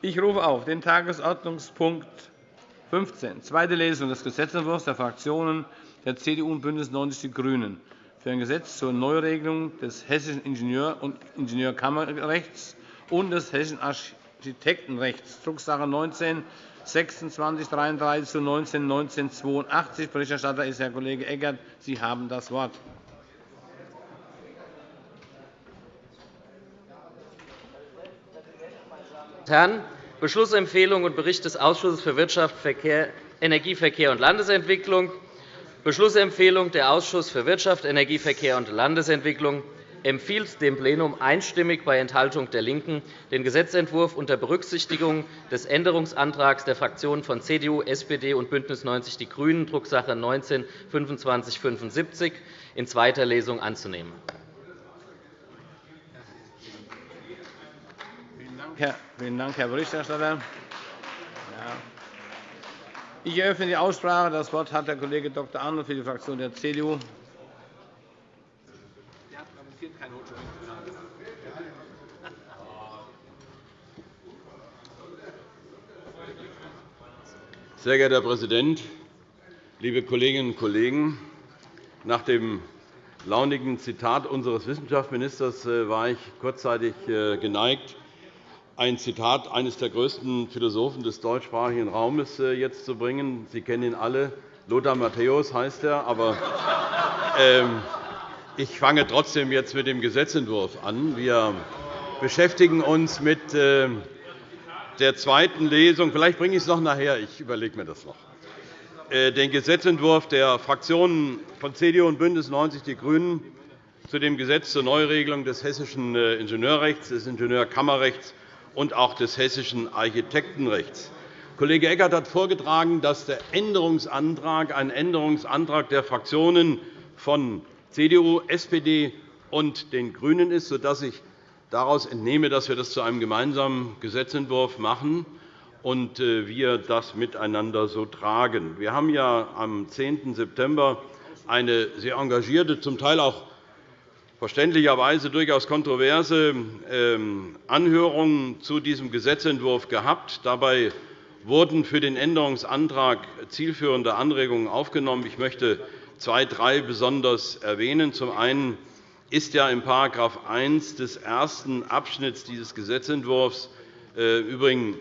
Ich rufe auf den Tagesordnungspunkt 15, zweite Lesung des Gesetzentwurfs der Fraktionen der CDU und BÜNDNIS 90 die GRÜNEN für ein Gesetz zur Neuregelung des hessischen Ingenieur- und Ingenieurkammerrechts und des hessischen Architektenrechts, Drucksache 19 2633 zu 19 1982. Berichterstatter ist Herr Kollege Eckert. Sie haben das Wort. Herren, Beschlussempfehlung und Bericht des Ausschusses für Wirtschaft, Energie, Verkehr und Landesentwicklung. Beschlussempfehlung Der Ausschuss für Wirtschaft, Energie, Verkehr und Landesentwicklung empfiehlt dem Plenum einstimmig bei Enthaltung der LINKEN, den Gesetzentwurf unter Berücksichtigung des Änderungsantrags der Fraktionen von CDU, SPD und BÜNDNIS 90 die GRÜNEN, Drucksache 19 /2575, in zweiter Lesung anzunehmen. Vielen Dank, Herr Berichterstatter. Ich eröffne die Aussprache. Das Wort hat der Kollege Dr. Arnold für die Fraktion der CDU. Sehr geehrter Herr Präsident, liebe Kolleginnen und Kollegen! Nach dem launigen Zitat unseres Wissenschaftsministers äh, war ich kurzzeitig äh, geneigt, ein Zitat eines der größten Philosophen des deutschsprachigen Raumes äh, jetzt zu bringen. Sie kennen ihn alle. Lothar Matthäus heißt er. Aber ähm, ich fange trotzdem jetzt mit dem Gesetzentwurf an. Wir beschäftigen uns mit ähm, der zweiten Lesung. Vielleicht bringe ich es noch nachher. Ich überlege mir das noch. Äh, den Gesetzentwurf der Fraktionen von CDU und BÜNDNIS 90 die GRÜNEN zu dem Gesetz zur Neuregelung des hessischen äh, Ingenieurrechts, des Ingenieurkammerrechts und auch des hessischen Architektenrechts. Kollege Eckert hat vorgetragen, dass der Änderungsantrag ein Änderungsantrag der Fraktionen von CDU, SPD und den GRÜNEN ist, sodass ich daraus entnehme, dass wir das zu einem gemeinsamen Gesetzentwurf machen und äh, wir das miteinander so tragen. Wir haben ja am 10. September eine sehr engagierte, zum Teil auch verständlicherweise durchaus kontroverse ähm, Anhörungen zu diesem Gesetzentwurf gehabt. Dabei wurden für den Änderungsantrag zielführende Anregungen aufgenommen. Ich möchte zwei, drei besonders erwähnen. Zum einen ist ja in § 1 des ersten Abschnitts dieses Gesetzentwurfs äh, übrigens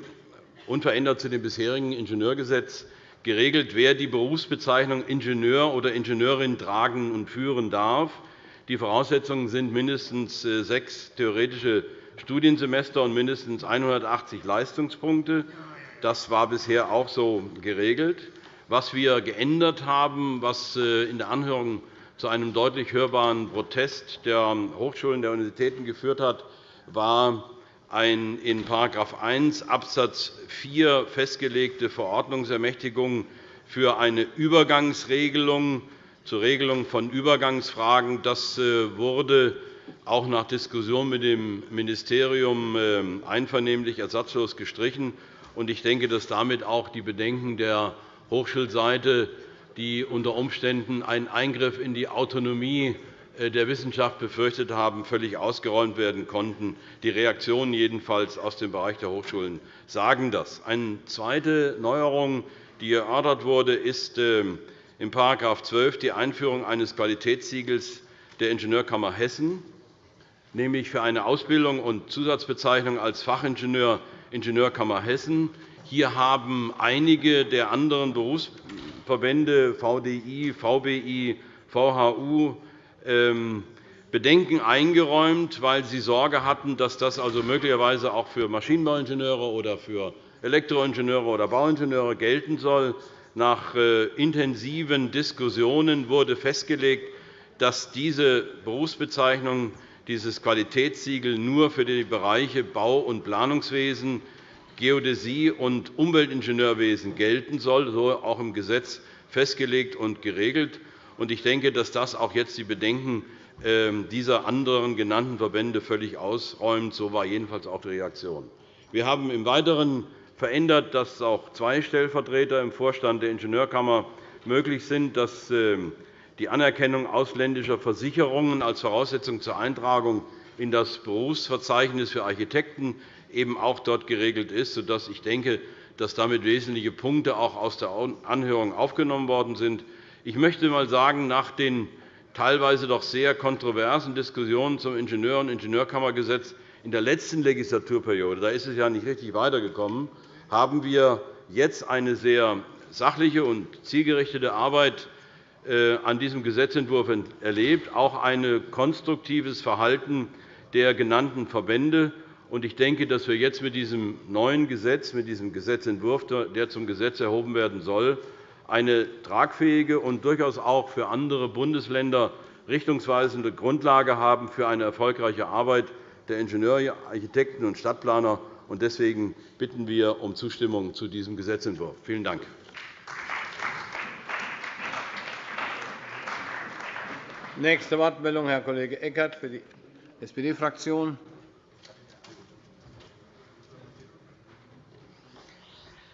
unverändert zu dem bisherigen Ingenieurgesetz geregelt, wer die Berufsbezeichnung Ingenieur oder Ingenieurin tragen und führen darf. Die Voraussetzungen sind mindestens äh, sechs theoretische Studiensemester und mindestens 180 Leistungspunkte. Das war bisher auch so geregelt. Was wir geändert haben, was äh, in der Anhörung zu einem deutlich hörbaren Protest der Hochschulen der Universitäten geführt hat, war eine in § 1 Abs. 4 festgelegte Verordnungsermächtigung für eine Übergangsregelung zur Regelung von Übergangsfragen. Das äh, wurde auch nach Diskussion mit dem Ministerium äh, einvernehmlich ersatzlos gestrichen. Ich denke, dass damit auch die Bedenken der Hochschulseite, die unter Umständen einen Eingriff in die Autonomie äh, der Wissenschaft befürchtet haben, völlig ausgeräumt werden konnten. Die Reaktionen jedenfalls aus dem Bereich der Hochschulen sagen das. Eine zweite Neuerung, die erörtert wurde, ist ähm, in § 12 die Einführung eines Qualitätssiegels der Ingenieurkammer Hessen, nämlich für eine Ausbildung und Zusatzbezeichnung als Fachingenieur Ingenieurkammer Hessen. Hier haben einige der anderen Berufsverbände VDI, VBI, VHU ähm, Bedenken eingeräumt, weil sie Sorge hatten, dass das also möglicherweise auch für Maschinenbauingenieure oder für Elektroingenieure oder Bauingenieure gelten soll. Nach äh, intensiven Diskussionen wurde festgelegt, dass diese Berufsbezeichnung, dieses Qualitätssiegel nur für die Bereiche Bau- und Planungswesen, Geodäsie und Umweltingenieurwesen gelten soll, so auch im Gesetz festgelegt und geregelt. Ich denke, dass das auch jetzt die Bedenken ähm, dieser anderen genannten Verbände völlig ausräumt. So war jedenfalls auch die Reaktion. Wir haben im Weiteren verändert, dass auch zwei Stellvertreter im Vorstand der Ingenieurkammer möglich sind, dass ähm, die Anerkennung ausländischer Versicherungen als Voraussetzung zur Eintragung in das Berufsverzeichnis für Architekten eben auch dort geregelt ist, sodass ich denke, dass damit wesentliche Punkte auch aus der Anhörung aufgenommen worden sind. Ich möchte einmal sagen, nach den teilweise doch sehr kontroversen Diskussionen zum Ingenieur- und Ingenieurkammergesetz in der letzten Legislaturperiode, da ist es ja nicht richtig weitergekommen, haben wir jetzt eine sehr sachliche und zielgerichtete Arbeit äh, an diesem Gesetzentwurf erlebt, auch ein konstruktives Verhalten der genannten Verbände. Ich denke, dass wir jetzt mit diesem neuen Gesetz, mit diesem Gesetzentwurf, der zum Gesetz erhoben werden soll, eine tragfähige und durchaus auch für andere Bundesländer richtungsweisende Grundlage haben für eine erfolgreiche Arbeit der Ingenieure, Architekten und Stadtplaner. Deswegen bitten wir um Zustimmung zu diesem Gesetzentwurf. Vielen Dank. Nächste Wortmeldung, Herr Kollege Eckert für die SPD-Fraktion.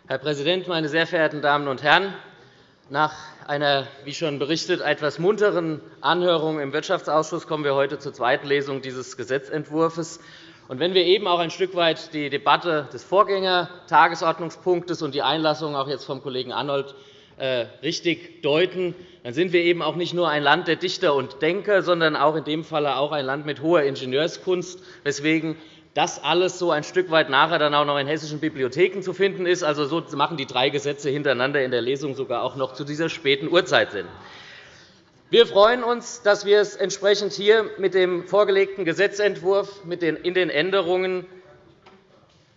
Herr Präsident, meine sehr verehrten Damen und Herren! Nach einer, wie schon berichtet, etwas munteren Anhörung im Wirtschaftsausschuss kommen wir heute zur zweiten Lesung dieses Gesetzentwurfs. wenn wir eben auch ein Stück weit die Debatte des Vorgängertagesordnungspunktes und die Einlassung auch jetzt vom Kollegen Arnold äh, richtig deuten, dann sind wir eben auch nicht nur ein Land der Dichter und Denker, sondern auch in dem Falle auch ein Land mit hoher Ingenieurskunst, weswegen das alles so ein Stück weit nachher dann auch noch in hessischen Bibliotheken zu finden ist. Also, so machen die drei Gesetze hintereinander in der Lesung sogar auch noch zu dieser späten Uhrzeit Sinn. Wir freuen uns, dass wir es entsprechend hier mit dem vorgelegten Gesetzentwurf in den Änderungen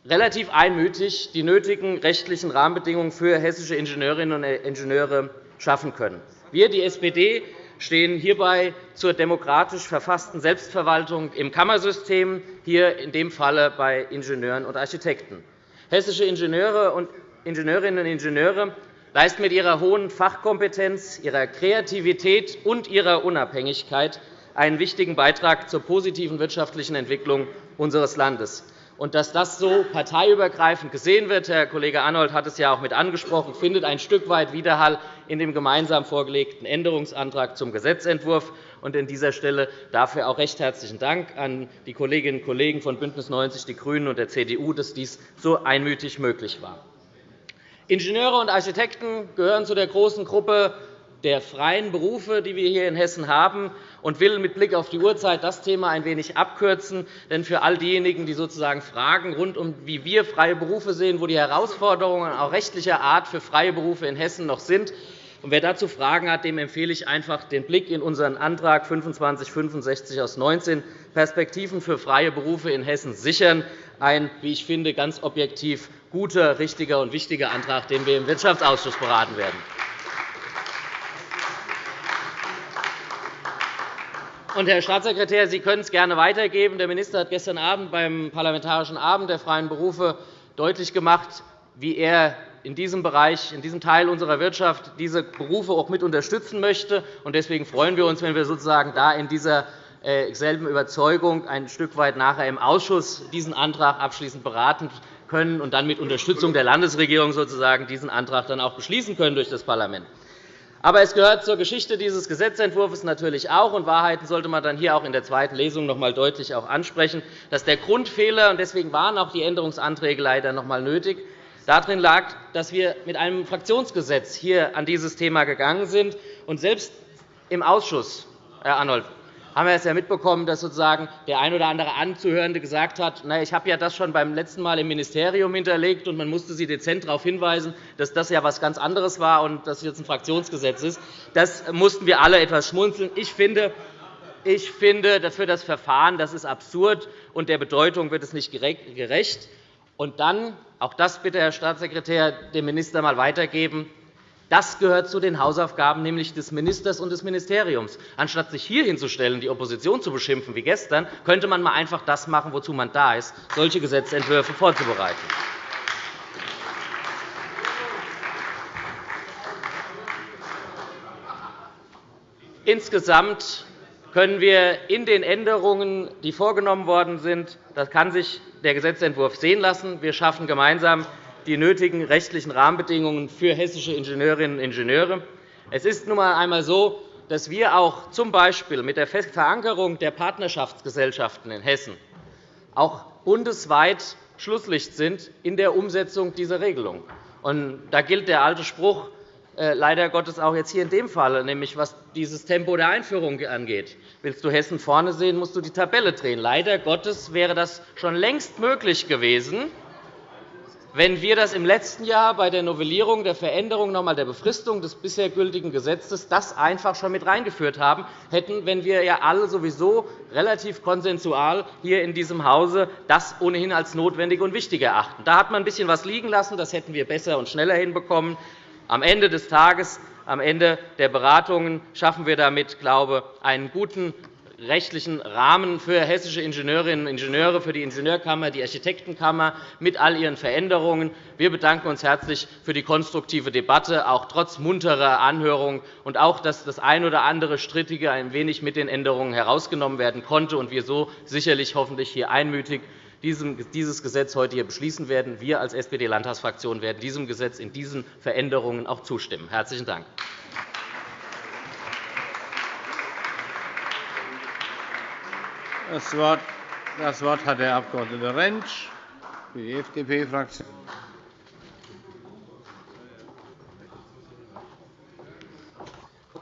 relativ einmütig die nötigen rechtlichen Rahmenbedingungen für hessische Ingenieurinnen und Ingenieure schaffen können. Wir, die SPD, stehen hierbei zur demokratisch verfassten Selbstverwaltung im Kammersystem, hier in dem Falle bei Ingenieuren und Architekten. Hessische Ingenieure und Ingenieurinnen und Ingenieure leisten mit ihrer hohen Fachkompetenz, ihrer Kreativität und ihrer Unabhängigkeit einen wichtigen Beitrag zur positiven wirtschaftlichen Entwicklung unseres Landes. Und dass das so parteiübergreifend gesehen wird, Herr Kollege Arnold hat es ja auch mit angesprochen, findet ein Stück weit Widerhall in dem gemeinsam vorgelegten Änderungsantrag zum Gesetzentwurf. Und an dieser Stelle dafür auch recht herzlichen Dank an die Kolleginnen und Kollegen von BÜNDNIS 90 die GRÜNEN und der CDU, dass dies so einmütig möglich war. Ingenieure und Architekten gehören zu der großen Gruppe der freien Berufe, die wir hier in Hessen haben, und will mit Blick auf die Uhrzeit das Thema ein wenig abkürzen. Denn für all diejenigen, die sozusagen Fragen rund um wie wir freie Berufe sehen, wo die Herausforderungen auch rechtlicher Art für freie Berufe in Hessen noch sind, und wer dazu Fragen hat, dem empfehle ich einfach den Blick in unseren Antrag 2565 aus 19 Perspektiven für freie Berufe in Hessen sichern. Ein, wie ich finde, ganz objektiv guter, richtiger und wichtiger Antrag, den wir im Wirtschaftsausschuss beraten werden. Und, Herr Staatssekretär, Sie können es gerne weitergeben. Der Minister hat gestern Abend beim Parlamentarischen Abend der freien Berufe deutlich gemacht, wie er in diesem Bereich, in diesem Teil unserer Wirtschaft diese Berufe auch mit unterstützen möchte. Deswegen freuen wir uns, wenn wir sozusagen da in dieser äh, selben Überzeugung ein Stück weit nachher im Ausschuss diesen Antrag abschließend beraten können und dann mit Unterstützung der Landesregierung sozusagen diesen Antrag dann auch beschließen können durch das Parlament. Aber es gehört zur Geschichte dieses Gesetzentwurfs natürlich auch, und Wahrheiten sollte man dann hier auch in der zweiten Lesung noch einmal deutlich auch ansprechen, dass der Grundfehler, und deswegen waren auch die Änderungsanträge leider noch einmal nötig, darin lag, dass wir mit einem Fraktionsgesetz hier an dieses Thema gegangen sind. Und selbst im Ausschuss, Herr Arnold, haben wir es ja mitbekommen, dass sozusagen der ein oder andere Anzuhörende gesagt hat, na, ich habe ja das schon beim letzten Mal im Ministerium hinterlegt, und man musste Sie dezent darauf hinweisen, dass das ja etwas ganz anderes war und dass jetzt ein Fraktionsgesetz ist. Das mussten wir alle etwas schmunzeln. Ich finde, ich finde, für das Verfahren das ist absurd, und der Bedeutung wird es nicht gerecht. Und dann, auch das bitte, Herr Staatssekretär, dem Minister einmal weitergeben, das gehört zu den Hausaufgaben nämlich des Ministers und des Ministeriums. Anstatt sich hier hinzustellen, die Opposition zu beschimpfen wie gestern, könnte man einfach das machen, wozu man da ist, solche Gesetzentwürfe vorzubereiten. Insgesamt können wir in den Änderungen, die vorgenommen worden sind, das kann sich der Gesetzentwurf sehen lassen. Wir schaffen gemeinsam die nötigen rechtlichen Rahmenbedingungen für hessische Ingenieurinnen und Ingenieure. Es ist nun einmal so, dass wir auch z. B. mit der Verankerung der Partnerschaftsgesellschaften in Hessen auch bundesweit Schlusslicht sind in der Umsetzung dieser Regelung. Und da gilt der alte Spruch, äh, leider Gottes auch jetzt hier in dem Fall, nämlich was dieses Tempo der Einführung angeht. Willst du Hessen vorne sehen, musst du die Tabelle drehen. Leider Gottes wäre das schon längst möglich gewesen, wenn wir das im letzten Jahr bei der Novellierung der Veränderung noch einmal der Befristung des bisher gültigen Gesetzes das einfach schon mit reingeführt haben hätten, wenn wir ja alle sowieso relativ konsensual hier in diesem Hause das ohnehin als notwendig und wichtig erachten. Da hat man ein bisschen was liegen lassen. Das hätten wir besser und schneller hinbekommen. Am Ende des Tages, am Ende der Beratungen schaffen wir damit, glaube ich, einen guten rechtlichen Rahmen für hessische Ingenieurinnen und Ingenieure, für die Ingenieurkammer, die Architektenkammer mit all ihren Veränderungen. Wir bedanken uns herzlich für die konstruktive Debatte, auch trotz munterer Anhörungen, und auch, dass das ein oder andere Strittige ein wenig mit den Änderungen herausgenommen werden konnte und wir so sicherlich hoffentlich hier einmütig dieses Gesetz heute hier beschließen werden. Wir als SPD-Landtagsfraktion werden diesem Gesetz in diesen Veränderungen auch zustimmen. – Herzlichen Dank. Das Wort, hat der Abg. Rentsch für die FDP-Fraktion.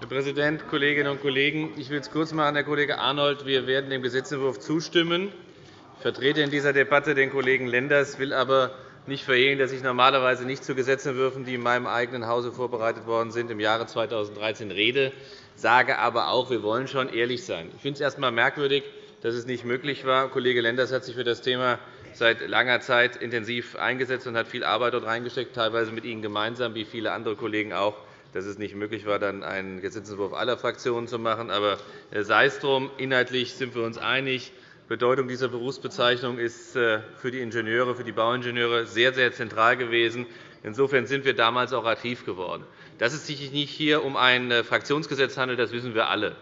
Herr Präsident, Kolleginnen und Kollegen! Ich will es kurz machen, Herr Kollege Arnold. Wir werden dem Gesetzentwurf zustimmen. Ich vertrete in dieser Debatte den Kollegen Lenders, will aber nicht verhehlen, dass ich normalerweise nicht zu Gesetzentwürfen, die in meinem eigenen Hause vorbereitet worden sind, im Jahre 2013 rede, sage aber auch, wir wollen schon ehrlich sein. Ich finde es erst einmal merkwürdig, dass es nicht möglich war. Kollege Lenders hat sich für das Thema seit langer Zeit intensiv eingesetzt und hat viel Arbeit dort reingesteckt, teilweise mit Ihnen gemeinsam, wie viele andere Kollegen auch, dass es nicht möglich war, dann einen Gesetzentwurf aller Fraktionen zu machen. Aber äh, sei es drum, inhaltlich sind wir uns einig. Die Bedeutung dieser Berufsbezeichnung ist äh, für die Ingenieure, für die Bauingenieure sehr, sehr zentral gewesen. Insofern sind wir damals auch aktiv geworden. Dass es sich nicht hier um ein äh, Fraktionsgesetz handelt, das wissen wir alle.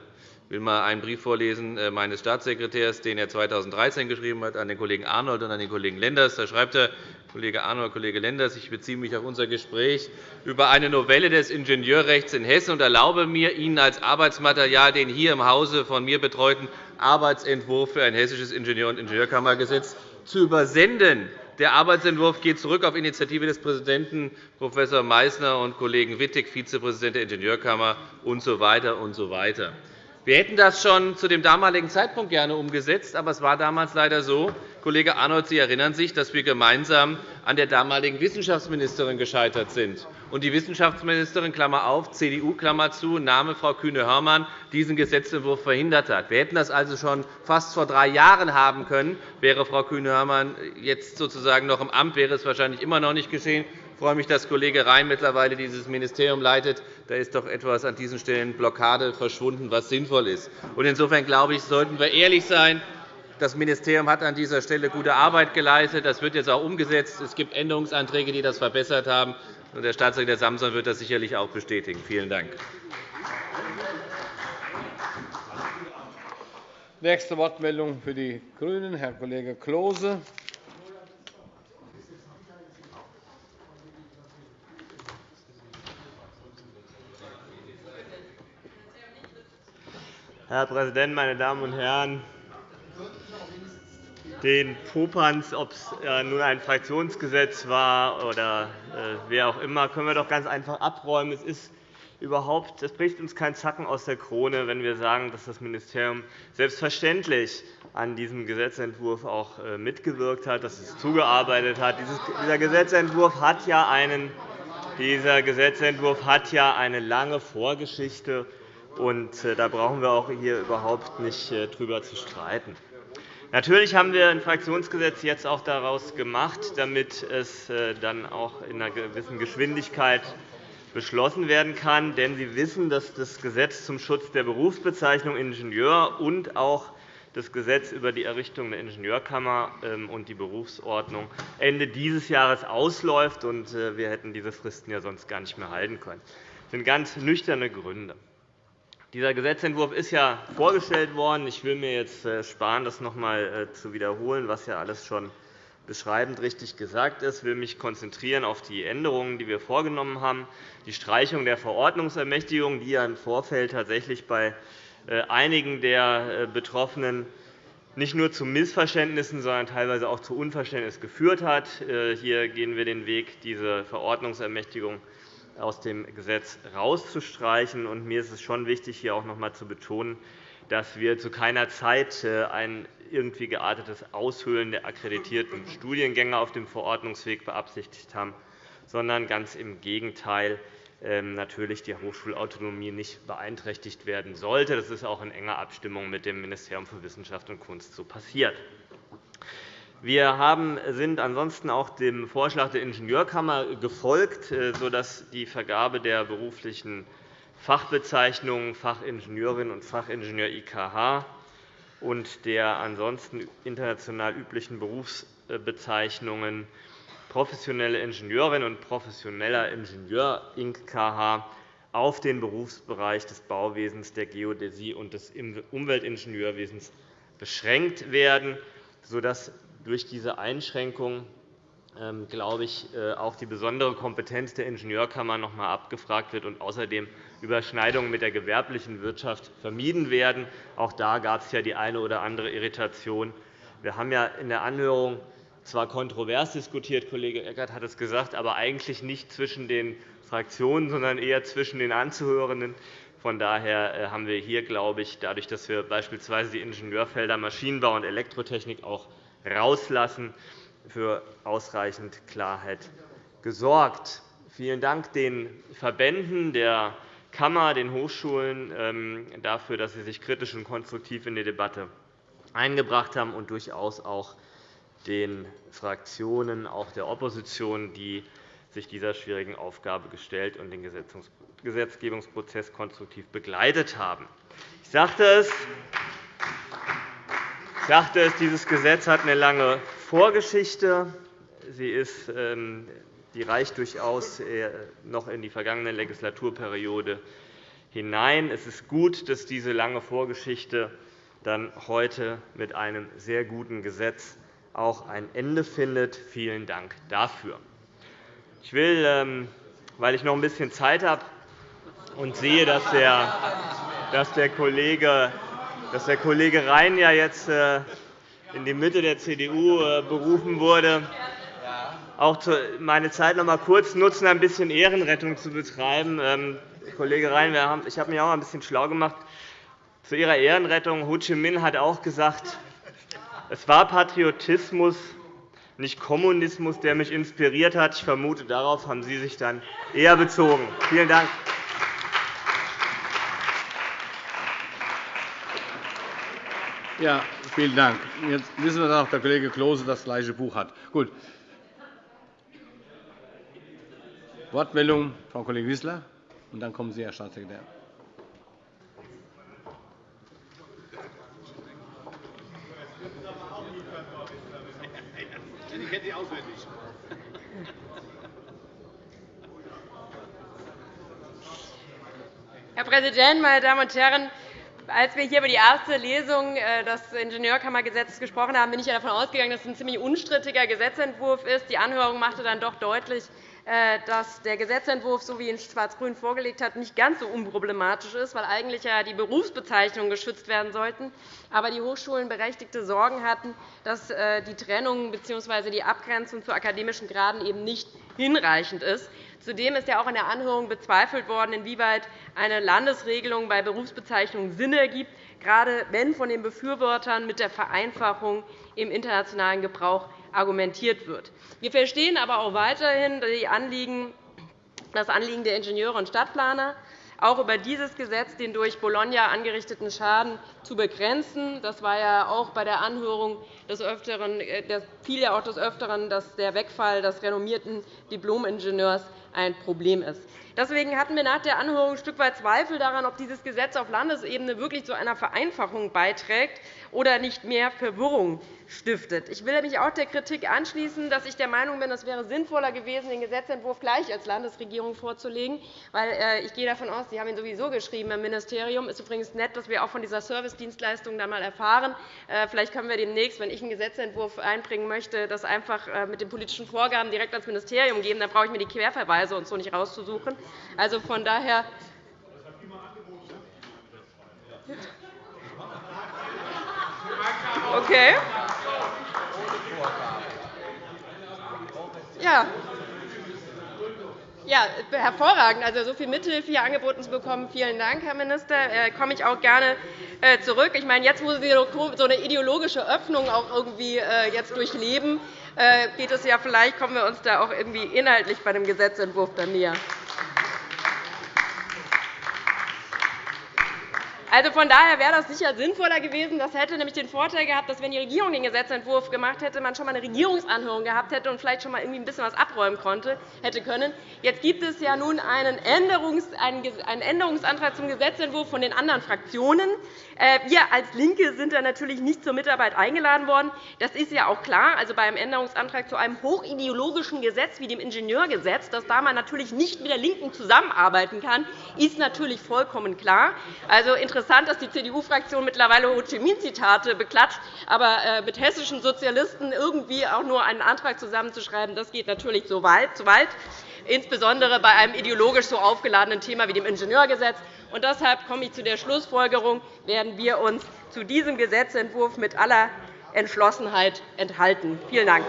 Ich will einmal einen Brief vorlesen äh, meines Staatssekretärs, den er 2013 geschrieben hat an den Kollegen Arnold und an den Kollegen Lenders. Da schreibt er, Kollege Arnold, Kollege Lenders, ich beziehe mich auf unser Gespräch über eine Novelle des Ingenieurrechts in Hessen und erlaube mir, Ihnen als Arbeitsmaterial den hier im Hause von mir betreuten Arbeitsentwurf für ein hessisches Ingenieur- und Ingenieurkammergesetz zu übersenden. Der Arbeitsentwurf geht zurück auf Initiative des Präsidenten Prof. Meysner und Kollegen Wittig, Vizepräsident der Ingenieurkammer usw. So und so weiter. Wir hätten das schon zu dem damaligen Zeitpunkt gerne umgesetzt, aber es war damals leider so, Kollege Arnold, Sie erinnern sich, dass wir gemeinsam an der damaligen Wissenschaftsministerin gescheitert sind. Und die Wissenschaftsministerin Klammer auf, CDU Klammer zu, Name Frau Kühne-Hörmann, diesen Gesetzentwurf verhindert hat. Wir hätten das also schon fast vor drei Jahren haben können. Wäre Frau Kühne-Hörmann jetzt sozusagen noch im Amt, wäre es wahrscheinlich immer noch nicht geschehen freue mich, dass Kollege Rhein mittlerweile dieses Ministerium leitet. Da ist doch etwas an diesen Stellen Blockade verschwunden, was sinnvoll ist. Insofern glaube ich, sollten wir ehrlich sein. Das Ministerium hat an dieser Stelle gute Arbeit geleistet. Das wird jetzt auch umgesetzt. Es gibt Änderungsanträge, die das verbessert haben. Der Staatssekretär Samson wird das sicherlich auch bestätigen. Vielen Dank. Nächste Wortmeldung für die GRÜNEN, Herr Kollege Klose. Herr Präsident, meine Damen und Herren! Den Popanz, ob es äh, nun ein Fraktionsgesetz war oder äh, wer auch immer, können wir doch ganz einfach abräumen. Es ist überhaupt, es bricht uns kein Zacken aus der Krone, wenn wir sagen, dass das Ministerium selbstverständlich an diesem Gesetzentwurf auch äh, mitgewirkt hat, dass es zugearbeitet hat. Dieser Gesetzentwurf hat ja einen dieser Gesetzentwurf hat ja eine lange Vorgeschichte. Und äh, da brauchen wir auch hier überhaupt nicht äh, drüber zu streiten. Natürlich haben wir ein Fraktionsgesetz jetzt auch daraus gemacht, damit es äh, dann auch in einer gewissen Geschwindigkeit beschlossen werden kann. Denn Sie wissen, dass das Gesetz zum Schutz der Berufsbezeichnung Ingenieur und auch das Gesetz über die Errichtung der Ingenieurkammer ähm, und die Berufsordnung Ende dieses Jahres ausläuft. Wir hätten diese Fristen ja sonst gar nicht mehr halten können. Das sind ganz nüchterne Gründe. Dieser Gesetzentwurf ist ja vorgestellt worden. Ich will mir jetzt äh, sparen, das noch einmal äh, zu wiederholen, was ja alles schon beschreibend richtig gesagt ist. Ich will mich konzentrieren auf die Änderungen, die wir vorgenommen haben. Die Streichung der Verordnungsermächtigung, die ja im Vorfeld tatsächlich bei äh, einigen der Betroffenen nicht nur zu Missverständnissen, sondern teilweise auch zu Unverständnis geführt hat. Hier gehen wir den Weg, diese Verordnungsermächtigung aus dem Gesetz herauszustreichen. Mir ist es schon wichtig, hier auch noch einmal zu betonen, dass wir zu keiner Zeit ein irgendwie geartetes Aushöhlen der akkreditierten Studiengänge auf dem Verordnungsweg beabsichtigt haben, sondern ganz im Gegenteil ähm, natürlich die Hochschulautonomie nicht beeinträchtigt werden sollte. Das ist auch in enger Abstimmung mit dem Ministerium für Wissenschaft und Kunst so passiert. Wir sind ansonsten auch dem Vorschlag der Ingenieurkammer gefolgt, äh, sodass die Vergabe der beruflichen Fachbezeichnungen Fachingenieurin und Fachingenieur IKH und der ansonsten international üblichen Berufsbezeichnungen professionelle Ingenieurin und professioneller Ingenieur INK-KH auf den Berufsbereich des Bauwesens, der Geodäsie und des Umweltingenieurwesens beschränkt werden, sodass durch diese Einschränkung ähm, glaube ich, äh, auch die besondere Kompetenz der Ingenieurkammer noch einmal abgefragt wird und außerdem Überschneidungen mit der gewerblichen Wirtschaft vermieden werden. Auch da gab es ja die eine oder andere Irritation. Wir haben ja in der Anhörung zwar kontrovers diskutiert, Kollege Eckert hat es gesagt, aber eigentlich nicht zwischen den Fraktionen, sondern eher zwischen den Anzuhörenden. Von daher äh, haben wir hier, glaube ich, dadurch, dass wir beispielsweise die Ingenieurfelder Maschinenbau und Elektrotechnik auch rauslassen, für ausreichend Klarheit gesorgt. Vielen Dank den Verbänden der Kammer, den Hochschulen ähm, dafür, dass sie sich kritisch und konstruktiv in die Debatte eingebracht haben, und durchaus auch den Fraktionen, auch der Opposition, die sich dieser schwierigen Aufgabe gestellt und den Gesetzgebungsprozess konstruktiv begleitet haben. Ich sagte es, ich sagte es, dieses Gesetz hat eine lange Vorgeschichte. Sie ist, ähm, die reicht durchaus äh, noch in die vergangene Legislaturperiode hinein. Es ist gut, dass diese lange Vorgeschichte dann heute mit einem sehr guten Gesetz auch ein Ende findet. Vielen Dank dafür. Ich will, ähm, weil ich noch ein bisschen Zeit habe und sehe, dass der Kollege dass der Kollege Rhein ja jetzt äh, in die Mitte der CDU äh, berufen wurde, auch meine Zeit noch einmal kurz nutzen, ein bisschen Ehrenrettung zu betreiben. Ähm, Kollege Rhein, ich habe mich auch ein bisschen schlau gemacht. Zu Ihrer Ehrenrettung. Ho Chi Minh hat auch gesagt, es war Patriotismus, nicht Kommunismus, der mich inspiriert hat. Ich vermute, darauf haben Sie sich dann eher bezogen. Vielen Dank. Ja, vielen Dank. Jetzt wissen wir, dass auch der Kollege Klose das gleiche Buch hat. Gut. Wortmeldung, Frau Kollegin Wissler, und dann kommen Sie, Herr Staatssekretär. Herr Präsident, meine Damen und Herren! Als wir hier über die erste Lesung äh, des Ingenieurkammergesetzes gesprochen haben, bin ich davon ausgegangen, dass es ein ziemlich unstrittiger Gesetzentwurf ist. Die Anhörung machte dann doch deutlich, dass der Gesetzentwurf, so wie ihn Schwarz-Grün vorgelegt hat, nicht ganz so unproblematisch ist, weil eigentlich ja die Berufsbezeichnungen geschützt werden sollten, aber die Hochschulen berechtigte Sorgen hatten, dass äh, die Trennung bzw. die Abgrenzung zu akademischen Graden eben nicht hinreichend ist. Zudem ist ja auch in der Anhörung bezweifelt worden, inwieweit eine Landesregelung bei Berufsbezeichnungen Sinn ergibt, gerade wenn von den Befürwortern mit der Vereinfachung im internationalen Gebrauch argumentiert wird. Wir verstehen aber auch weiterhin das Anliegen der Ingenieure und Stadtplaner, auch über dieses Gesetz den durch Bologna angerichteten Schaden zu begrenzen. Das war ja auch bei der Anhörung des Öfteren, äh, fiel ja auch des Öfteren, dass der Wegfall des renommierten Diplom-Ingenieurs ein Problem ist. Deswegen hatten wir nach der Anhörung ein Stück weit Zweifel daran, ob dieses Gesetz auf Landesebene wirklich zu einer Vereinfachung beiträgt oder nicht mehr Verwirrung stiftet. Ich will mich auch der Kritik anschließen, dass ich der Meinung bin, es wäre sinnvoller gewesen, den Gesetzentwurf gleich als Landesregierung vorzulegen. Weil, äh, ich gehe davon aus, Sie haben ihn sowieso geschrieben im Ministerium. Es ist übrigens nett, dass wir auch von dieser Servicedienstleistung einmal erfahren. Äh, vielleicht können wir demnächst, wenn ich einen Gesetzentwurf einbringen möchte, das einfach äh, mit den politischen Vorgaben direkt ans Ministerium geben. Dann brauche ich mir die Querverweise und so nicht rauszusuchen. Also von daher Okay. Ja. Ja, hervorragend. Also, so viel Mithilfe hier angeboten zu bekommen. Vielen Dank, Herr Minister. Da äh, komme ich auch gerne äh, zurück. Ich meine, jetzt, wo Sie so eine ideologische Öffnung auch irgendwie äh, jetzt durchleben, geht es ja vielleicht, kommen wir uns da auch irgendwie inhaltlich bei dem Gesetzentwurf dann näher. Also von daher wäre das sicher sinnvoller gewesen. Das hätte nämlich den Vorteil gehabt, dass, wenn die Regierung den Gesetzentwurf gemacht hätte, man schon einmal eine Regierungsanhörung gehabt hätte und vielleicht schon einmal irgendwie ein bisschen was abräumen konnte, hätte können. Jetzt gibt es ja nun einen, Änderungsantrag zum Gesetzentwurf von den anderen Fraktionen. Äh, wir als LINKE sind da natürlich nicht zur Mitarbeit eingeladen worden. Das ist ja auch klar. Also bei einem Änderungsantrag zu einem hochideologischen Gesetz wie dem Ingenieurgesetz, dass da man natürlich nicht mit der LINKEN zusammenarbeiten kann, ist natürlich vollkommen klar. Also interessant, dass die CDU-Fraktion mittlerweile Ho Chi Minh-Zitate beklatscht, aber äh, mit hessischen Sozialisten irgendwie auch nur einen Antrag zusammenzuschreiben, das geht natürlich zu weit, insbesondere bei einem ideologisch so aufgeladenen Thema wie dem Ingenieurgesetz. Und deshalb komme ich zu der Schlussfolgerung, werden wir uns zu diesem Gesetzentwurf mit aller Entschlossenheit enthalten. Vielen Dank.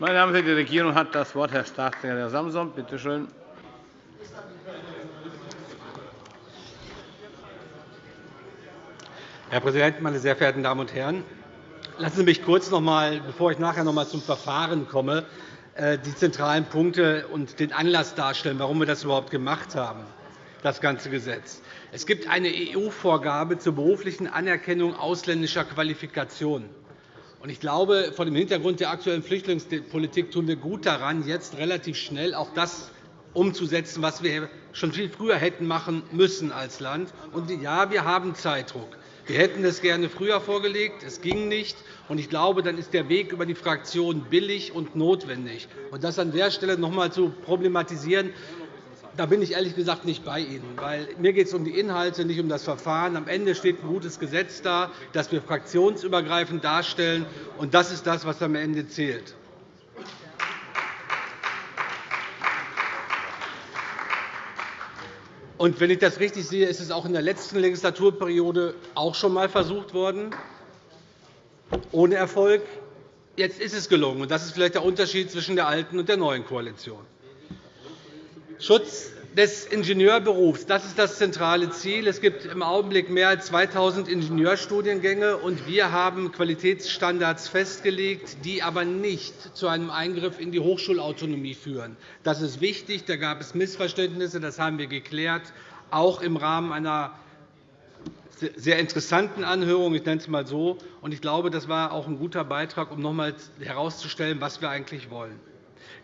Meine Damen und Herren, die Regierung hat das Wort. Herr Staatssekretär Samson, bitte schön. Herr Präsident, meine sehr verehrten Damen und Herren! Lassen Sie mich kurz noch einmal, bevor ich nachher noch einmal zum Verfahren komme, äh, die zentralen Punkte und den Anlass darstellen, warum wir das überhaupt gemacht haben, das ganze Gesetz. Es gibt eine EU-Vorgabe zur beruflichen Anerkennung ausländischer Qualifikationen. Ich glaube, vor dem Hintergrund der aktuellen Flüchtlingspolitik tun wir gut daran, jetzt relativ schnell auch das umzusetzen, was wir schon viel früher hätten machen müssen als Land. Ja, wir haben Zeitdruck. Wir hätten es gerne früher vorgelegt. Es ging nicht. Ich glaube, dann ist der Weg über die Fraktion billig und notwendig. das an der Stelle noch einmal zu problematisieren, da bin ich ehrlich gesagt nicht bei Ihnen. Weil mir geht es um die Inhalte, nicht um das Verfahren. Am Ende steht ein gutes Gesetz da, das wir fraktionsübergreifend darstellen. Und das ist das, was am Ende zählt. Und wenn ich das richtig sehe, ist es auch in der letzten Legislaturperiode auch schon einmal versucht worden, ohne Erfolg. Jetzt ist es gelungen. Und das ist vielleicht der Unterschied zwischen der alten und der neuen Koalition. Schutz des Ingenieurberufs das ist das zentrale Ziel. Es gibt im Augenblick mehr als 2.000 Ingenieurstudiengänge, und wir haben Qualitätsstandards festgelegt, die aber nicht zu einem Eingriff in die Hochschulautonomie führen. Das ist wichtig. Da gab es Missverständnisse. Das haben wir geklärt, auch im Rahmen einer sehr interessanten Anhörung. Ich nenne es einmal so. Ich glaube, das war auch ein guter Beitrag, um noch einmal herauszustellen, was wir eigentlich wollen.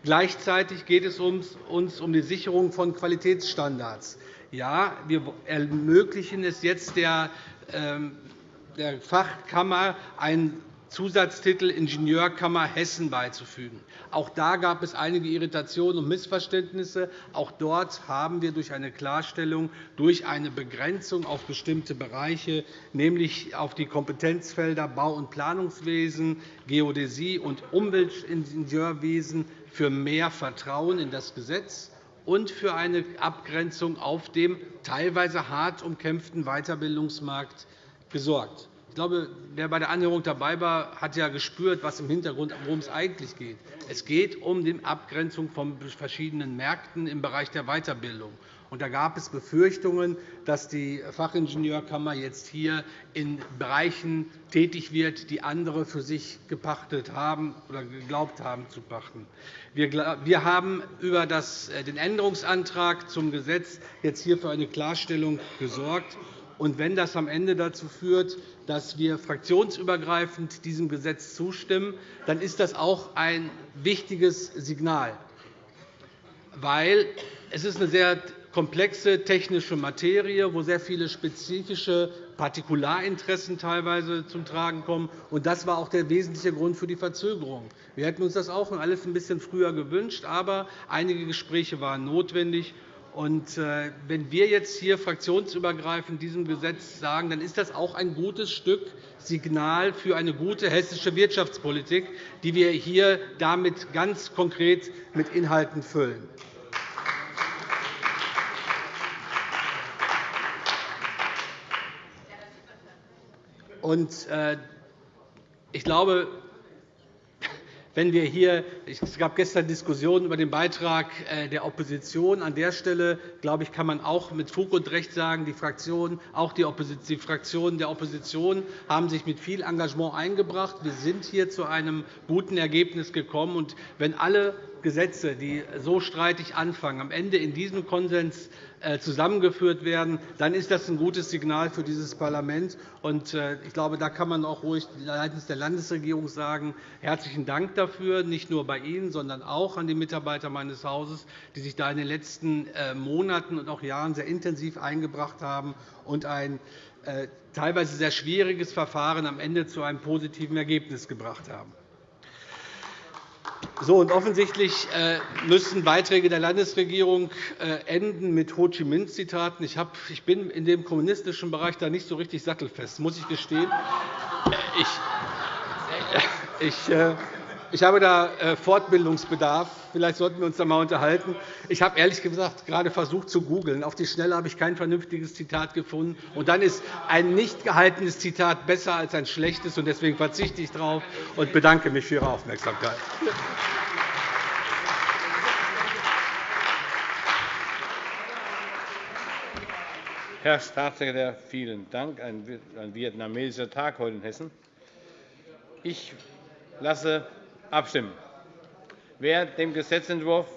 Gleichzeitig geht es uns um die Sicherung von Qualitätsstandards. Ja, wir ermöglichen es jetzt der ähm, Fachkammer, einen Zusatztitel Ingenieurkammer Hessen beizufügen. Auch da gab es einige Irritationen und Missverständnisse. Auch dort haben wir durch eine Klarstellung, durch eine Begrenzung auf bestimmte Bereiche, nämlich auf die Kompetenzfelder Bau- und Planungswesen, Geodäsie und Umweltingenieurwesen, für mehr Vertrauen in das Gesetz und für eine Abgrenzung auf dem teilweise hart umkämpften Weiterbildungsmarkt gesorgt. Ich glaube, wer bei der Anhörung dabei war, hat ja gespürt, was im Hintergrund, worum es eigentlich geht. Es geht um die Abgrenzung von verschiedenen Märkten im Bereich der Weiterbildung. Da gab es Befürchtungen, dass die Fachingenieurkammer jetzt hier in Bereichen tätig wird, die andere für sich gepachtet haben oder geglaubt haben zu pachten. Wir haben über äh, den Änderungsantrag zum Gesetz jetzt hier für eine Klarstellung gesorgt. Und wenn das am Ende dazu führt, dass wir fraktionsübergreifend diesem Gesetz zustimmen, dann ist das auch ein wichtiges Signal, weil es ist eine sehr komplexe technische Materie, wo sehr viele spezifische Partikularinteressen teilweise zum Tragen kommen. Und das war auch der wesentliche Grund für die Verzögerung. Wir hätten uns das auch alles ein bisschen früher gewünscht, aber einige Gespräche waren notwendig. Äh, wenn wir jetzt hier fraktionsübergreifend diesem Gesetz sagen, dann ist das auch ein gutes Stück Signal für eine gute hessische Wirtschaftspolitik, die wir hier damit ganz konkret mit Inhalten füllen. Äh, ich glaube, wenn wir hier, es gab gestern Diskussionen über den Beitrag äh, der Opposition. An der Stelle glaube ich, kann man auch mit Fug und Recht sagen, die Fraktionen, auch die, die Fraktionen der Opposition haben sich mit viel Engagement eingebracht. Wir sind hier zu einem guten Ergebnis gekommen. Und wenn alle Gesetze, die so streitig anfangen, am Ende in diesem Konsens äh, zusammengeführt werden, dann ist das ein gutes Signal für dieses Parlament. Äh, ich glaube, da kann man auch ruhig seitens der Landesregierung sagen, herzlichen Dank dafür, nicht nur bei Ihnen, sondern auch an die Mitarbeiter meines Hauses, die sich da in den letzten äh, Monaten und auch Jahren sehr intensiv eingebracht haben und ein teilweise sehr schwieriges Verfahren am Ende zu einem positiven Ergebnis gebracht haben. So, und offensichtlich äh, müssen Beiträge der Landesregierung äh, enden mit Ho Chi Minh-Zitaten. Ich, ich bin in dem kommunistischen Bereich da nicht so richtig sattelfest, muss ich gestehen. Ich, ich, äh, ich habe da Fortbildungsbedarf. Vielleicht sollten wir uns da einmal unterhalten. Ich habe ehrlich gesagt gerade versucht zu googeln. Auf die Schnelle habe ich kein vernünftiges Zitat gefunden. Und dann ist ein nicht gehaltenes Zitat besser als ein schlechtes. Und deswegen verzichte ich darauf und bedanke mich für Ihre Aufmerksamkeit. Herr Staatssekretär, vielen Dank. Ein vietnamesischer Tag heute in Hessen. Ich lasse abstimmen. Wer dem Gesetzentwurf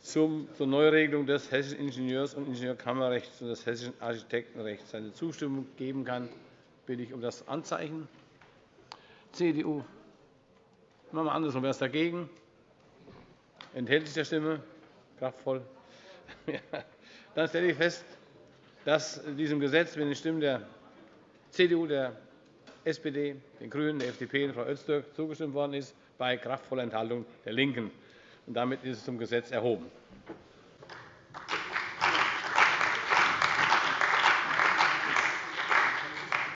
zur Neuregelung des Hessischen Ingenieurs- und Ingenieurkammerrechts und des Hessischen Architektenrechts seine Zustimmung geben kann, bitte ich um das Anzeichen. CDU. Machen wir andersrum. Wer ist dagegen? Enthält sich der Stimme? Kraftvoll. Dann stelle ich fest, dass diesem Gesetz mit den Stimmen der CDU, der SPD, den GRÜNEN, der FDP und Frau Öztürk zugestimmt worden ist, bei kraftvoller Enthaltung der LINKEN. Damit ist es zum Gesetz erhoben.